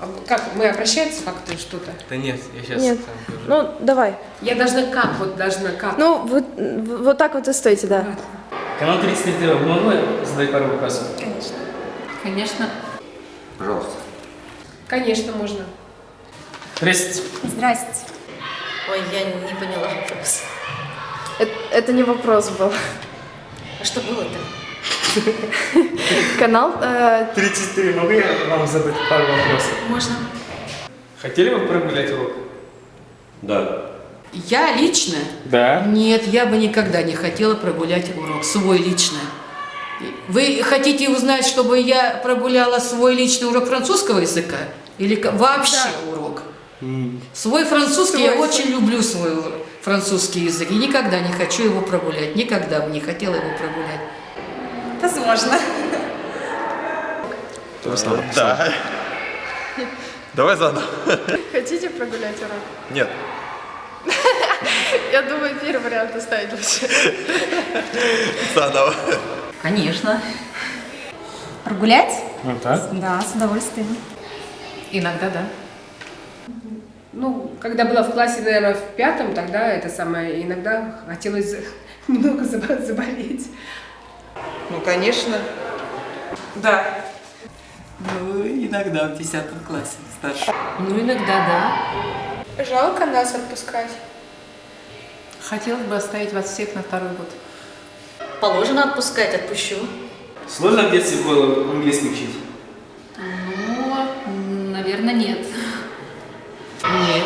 А Как, мы обращаемся как-то что-то? Да нет, я сейчас Нет. Ну, давай. Я должна как, вот должна как? Ну, вот, вот так вот и стойте, да. Ладно. Канал 33 могу я задать пару вопросов? Конечно. Конечно. Пожалуйста. Конечно, можно. Здравствуйте. Здрасте. Ой, я не поняла вопрос. Это, это не вопрос был. А что было-то? Канал э, 33 могу я вам задать пару вопросов? Можно. Хотели бы прогулять урок? Да. Я лично? Да. Нет, я бы никогда не хотела прогулять урок, свой лично. Вы хотите узнать, чтобы я прогуляла свой личный урок французского языка? Или вообще урок? Свой французский, я Свой, очень люблю свой французский язык. И никогда не хочу его прогулять. Никогда бы не хотела его прогулять. Возможно. Да. Давай заново. хотите прогулять урок? Нет. Я думаю, первый вариант оставить лучше. Заново. Конечно. Прогулять? Ну так. Да, с удовольствием. Иногда, да. Ну, когда была в классе, наверное, в пятом, тогда это самое, иногда хотелось немного забо- заболеть. Ну, конечно. Да. Ну, иногда в 10 классе старше. Ну, иногда да. Жалко нас отпускать. Хотелось бы оставить вас всех на второй год. Положено отпускать, отпущу. Сложно в детстве было английский учить? Ну, наверное, нет. Нет.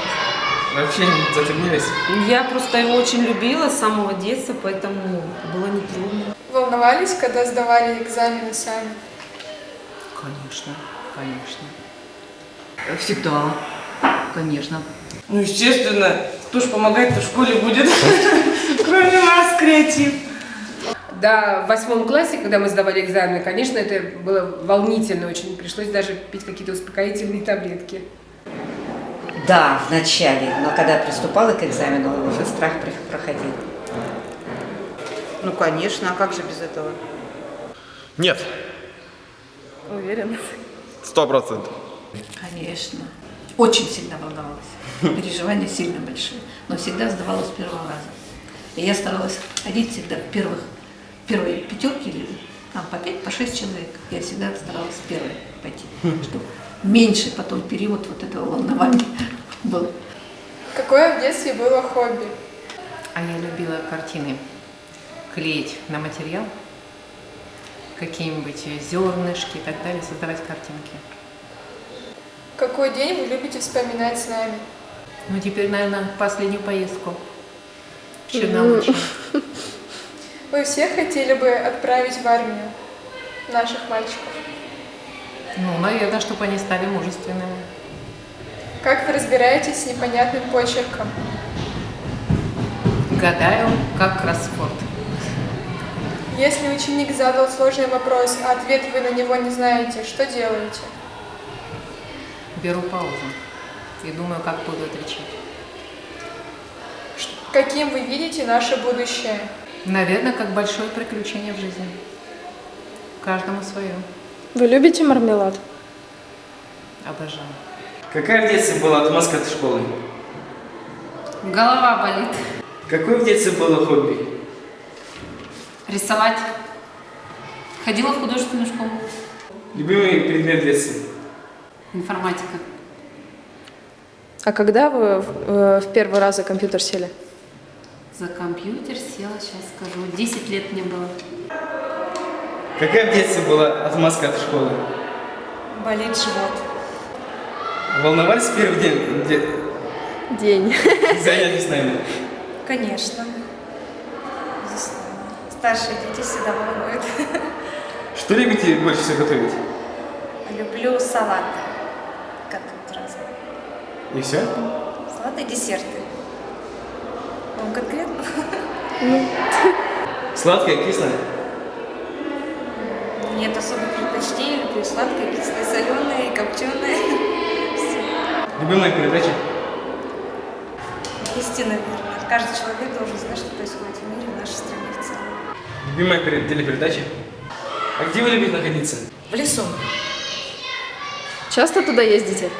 Вообще не затруднились? Я просто его очень любила с самого детства, поэтому было нетрудно. Волновались, когда сдавали экзамены сами? Конечно, конечно. Всегда, конечно. Ну, естественно, кто ж помогать-то в школе будет, кроме нас, креатив. Да, в восьмом классе, когда мы сдавали экзамены, конечно, это было волнительно очень. Пришлось даже пить какие-то успокоительные таблетки. Да, в начале, но когда приступала к экзамену, уже страх проходил. Ну, конечно, а как же без этого? Нет. Уверена. Сто процентов. Конечно. Очень сильно волновалась. Переживания сильно большие. Но всегда сдавала с первого раза. И я старалась ходить всегда в первых, в первой пятерке или там по пять, по шесть человек. Я всегда старалась первой пойти, чтобы меньше потом период вот этого волнования был. Какое в детстве было хобби? А я любила картины клеить на материал, какие-нибудь зернышки и так далее, создавать картинки. Какой день вы любите вспоминать с нами? Ну, теперь, наверное, последнюю поездку в Черноморск. Вы все хотели бы отправить в армию наших мальчиков? Ну, наверное, чтобы они стали мужественными. Как вы разбираетесь с непонятным почерком? Гадаю, как кроссворд. Если ученик задал сложный вопрос, а ответ вы на него не знаете, что делаете? Беру паузу и думаю, как буду отвечать. Каким вы видите наше будущее? Наверное, как большое приключение в жизни. Каждому свое. Вы любите мармелад? Обожаю. Какая в детстве была отмазка от школы? Голова болит. Какое в детстве было хобби? Рисовать. Ходила в художественную школу. Любимый предмет в детстве? Информатика. А когда вы в, э, в первый раз за компьютер сели? За компьютер села, сейчас скажу. 10 лет мне было. Какая в детстве была отмазка от школы? Болит живот. Волновались в первый день де- День. занятий с нами? Конечно. Старшие дети всегда волнуют. Что любите больше всего готовить? Люблю салаты. Готовить разные. И все? Салаты и десерты. Вам конкретно? Сладкое, кислое? Нет особых предпочтений. Люблю сладкое, кислое, соленое и копченое. Любимая передача? Истина, наверное. Каждый человек должен знать, что происходит в мире, в нашей стране в целом. Любимая пере- телепередача? А где вы любите находиться? В лесу. Часто туда ездите?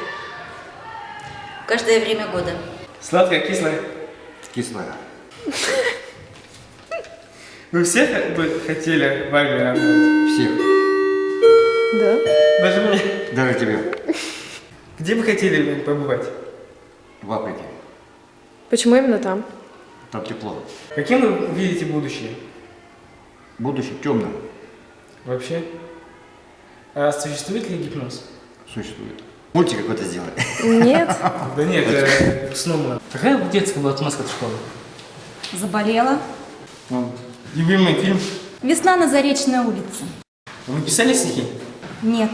Каждое время года. Сладкое, кислое? Кислая. Вы все бы хотели в армии работать? Всех. Да. Даже мне. Даже тебе. Где бы хотели побывать? В Африке. Почему именно там? Там тепло. Каким вы видите будущее? Будущее темным Вообще? А существует ли гипноз? существует. Мультик какой-то сделай. Нет. Да нет, это снова. Какая детская была отмазка от школы? Заболела. Любимый фильм? Весна на Заречной улице. Вы писали стихи? Нет,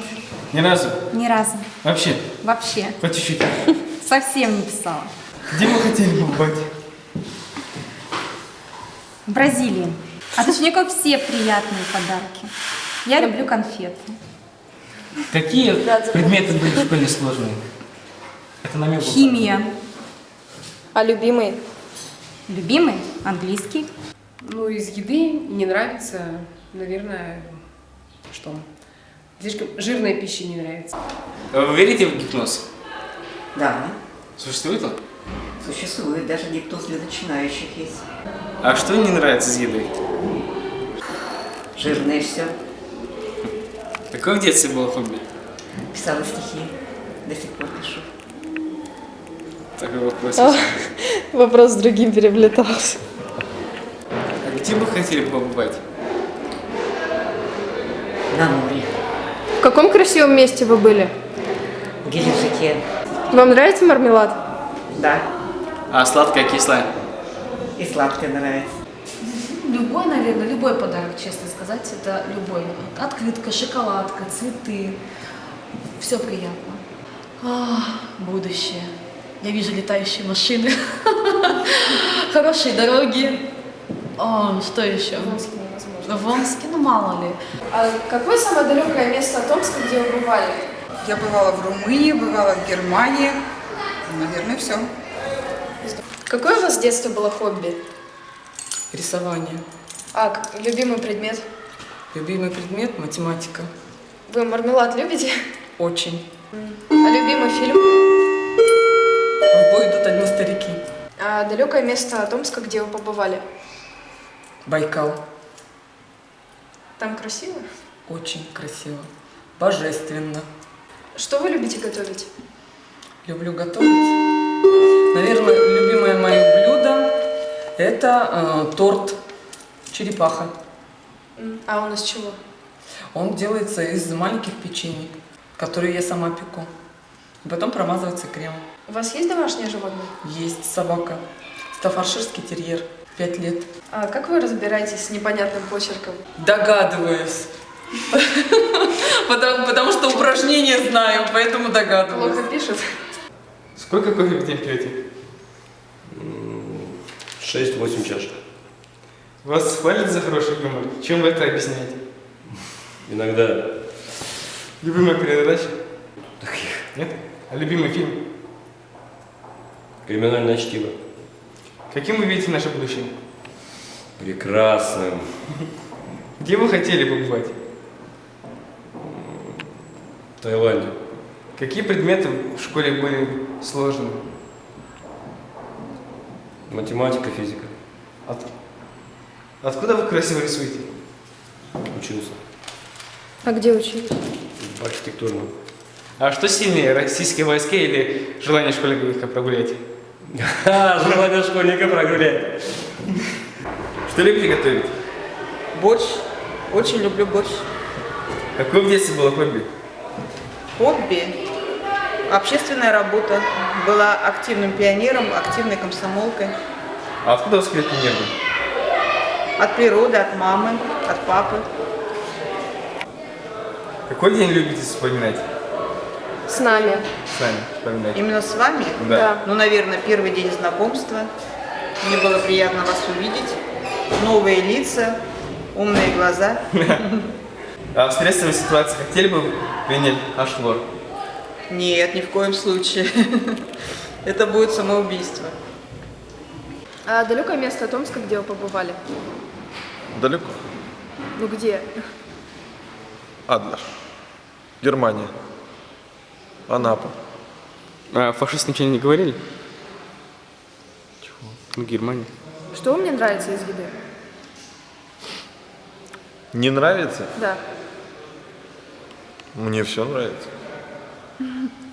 Ни разу? ни разу. Вообще? Вообще. Хоть чуть-чуть. Совсем не писала. Где вы хотели побывать? В Бразилии. От учеников все приятные подарки. Я люблю конфеты. Какие предметы были в школе сложные? Это намек был. Химия. А любимый? Любимый? Английский. Ну, из еды не нравится, наверное, что? Слишком жирная пища не нравится. Вы верите в гипноз? Да, Существует он? Существует. Даже гипноз для начинающих есть. А что не нравится с едой? Жирное все. Какое в детстве было хобби? Писала стихи. До сих пор пишу. Такой вопрос. А, Вопрос с другим переплетался. А где бы хотели побывать? На море. В каком красивом месте вы были? В Геленджике. Вам нравится мармелад? Да. А сладкое, кислое? И сладкое нравится. Любой, наверное, любой подарок, честно сказать, это любой. Открытка, шоколадка, цветы. Все приятно. А, будущее. Я вижу летающие машины. Хорошие дороги. О, что еще? В Омске невозможно. В Омске, ну мало ли. А какое самое далекое место от Омска, где вы бывали? Я бывала в Румынии, бывала в Германии. Наверное, все. Какое у вас с детства было хобби? Рисование. А, любимый предмет? Любимый предмет – математика. Вы мармелад любите? Очень. А любимый фильм? В бой идут одни старики. А далекое место от Омска, где вы побывали? Байкал. Там красиво? Очень красиво. Божественно. Что вы любите готовить? Люблю готовить. Наверное, любимое мое блюдо – это э, торт черепаха. А он из чего? Он делается из маленьких печений, которые я сама пеку. И потом промазывается кремом. У вас есть домашнее животное? Есть собака. Стафарширский терьер. Пять лет. А как вы разбираетесь с непонятным почерком? Догадываюсь. Потому, что упражнения знаю, поэтому догадываюсь. Плохо пишут? Сколько кофе в день пьете? 6-8 чашек. Вас хвалят за хороший юмор? Чем вы это объясняете? Иногда Любимая передача? Нет? А любимый фильм? криминальное чтиво. Каким вы видите наше будущее? Прекрасным. Где вы хотели побывать? В Таиланде. Какие предметы в школе были сложными? Математика, физика. От- Откуда вы красиво рисуете? Учился. А где учились? В архитектурном. А что сильнее, российские войска или желание школьника прогулять? Ха, желание школьника прогулять. Что любите готовить? Борщ. Очень люблю борщ. Какое в детстве было хобби? Хобби. Общественная работа. Была активным пионером, активной комсомолкой. А откуда у вас крепкий нервы? От природы, от мамы, от папы. Какой день любите вспоминать? С нами. С нами вспоминать. Именно с вами? Да. Ну, наверное, первый день знакомства. Мне было приятно вас увидеть. Новые лица, умные глаза. А в стрессовой ситуации хотели бы принять ашлор? Нет, ни в коем случае. Это будет самоубийство. А далекое место от Омска, где вы побывали? Далеко. Ну где? Адлер. Германия. Анапа. А фашисты ничего не говорили? Чего? Ну, Германия. Что вам не нравится из еды? Не нравится? Да. Мне все нравится.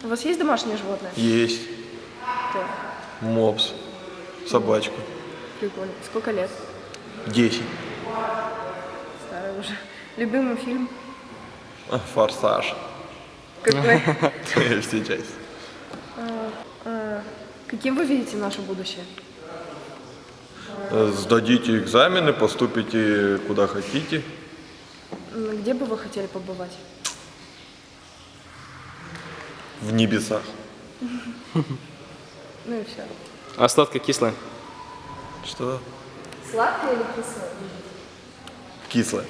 У вас есть домашнее животное? Есть. Кто? Мопс. Собачка. Прикольно. Сколько лет? Десять. Старый уже. Любимый фильм? Форсаж. Какой? Все части. А, а, Каким вы видите наше будущее? Сдадите экзамены, поступите куда хотите. Где бы вы хотели побывать? В небесах. Ну и все. А сладко-кислое? Что? Сладкое или кислое? Кислое.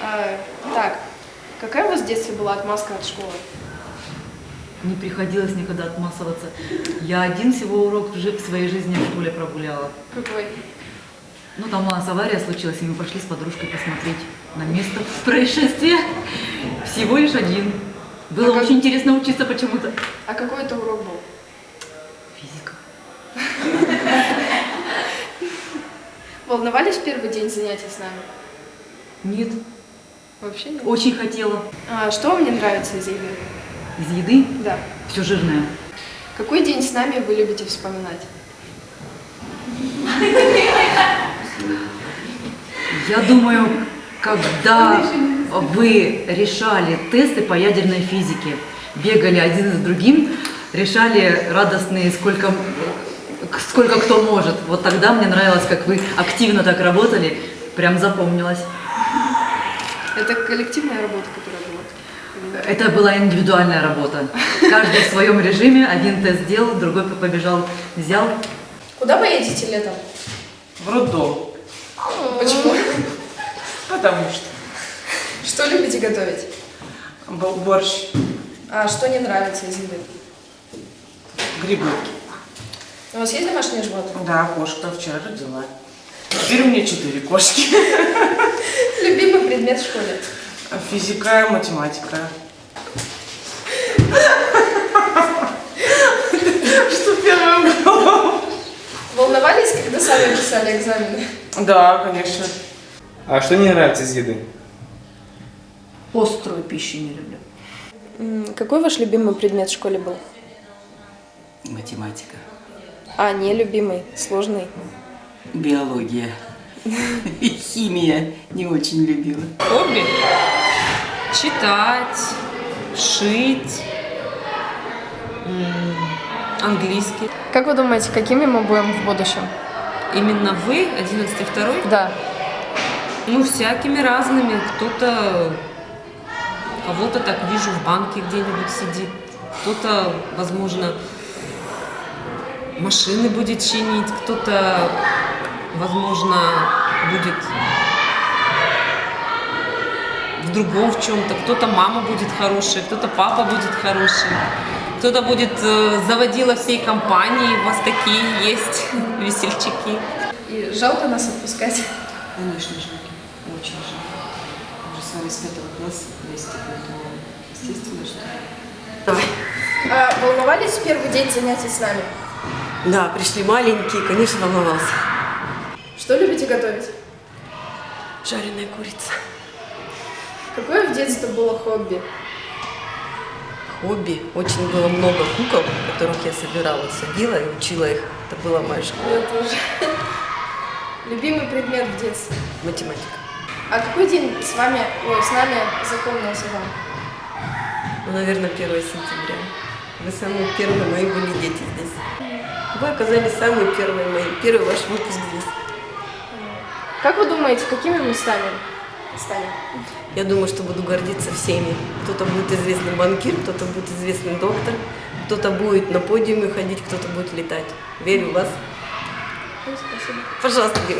А, так, какая у вас в детстве была отмазка от школы? Не приходилось никогда отмазываться. Я один всего урок в своей жизни в школе прогуляла. Какой? Ну, там у нас авария случилась, и мы пошли с подружкой посмотреть на место происшествия. Всего лишь один. Было А как- очень интересно учиться почему-то. А какой это урок был? Физика. Волновались в первый день занятий с нами? Нет, Вообще нет? очень хотела. А что вам не нравится из еды? Из еды Да. все жирное. Какой день с нами вы любите вспоминать? Я думаю, когда вы решали тесты по ядерной физике, бегали один за другим, решали радостные, сколько, сколько кто может. Вот тогда мне нравилось, как вы активно так работали, прям запомнилось. Это коллективная работа, которая была? Это была индивидуальная работа. Каждый в своем режиме, один тест сделал, другой побежал, взял. Куда вы едете летом? В роддом. Почему? Потому что. Что любите готовить? Бо- Борщ. А что не нравится из еды? Грибы. У вас есть домашние животные? Да, кошка вчера родила. Теперь у меня четыре кошки. Любимый предмет в школе? Физика, математика. Что первое голову? Волновались, когда сами писали экзамены? Да, конечно. А что не нравится из еды? Острую пищу не люблю. Какой ваш любимый предмет в школе был? Математика, А, не любимый, сложный. биология и химия не очень любила. Хобби? Читать, шить, английский. Как вы думаете, какими мы будем в будущем? Именно вы, 11 второй? Да. Ну, всякими разными. Кто-то, кого-то так вижу в банке где-нибудь сидит. Кто-то, возможно, машины будет чинить. Кто-то, возможно, будет в другом в чем-то. Кто-то мама будет хорошая, кто-то папа будет хороший. Кто-то будет э, заводила всей компании. У вас такие есть весельчаки. И жалко нас отпускать. Конечно, жалко. Очень жалко. Мы же с вами с пятого класса вместе, поэтому естественно, что... А, волновались в первый день занятий с нами? Да, пришли маленькие, конечно, волновался. Что любите готовить? Жареная курица. Какое в детстве было хобби? Хобби. Очень было много кукол, которых я собирала, садила и учила их. Это была моя школа. Я тоже. Любимый предмет в детстве? Математика. А какой день с вами, ой, с нами запомнился вам? Ну, наверное, 1 сентября. Вы самые первые мои были дети здесь. Вы оказались самые первые мои. Первый ваш выпуск здесь. Как вы думаете, какими мы станем? станем? Я думаю, что буду гордиться всеми. Кто-то будет известный банкир, кто-то будет известный доктор, кто-то будет на подиуме ходить, кто-то будет летать. Верю в вас. Спасибо. Пожалуйста, девочки.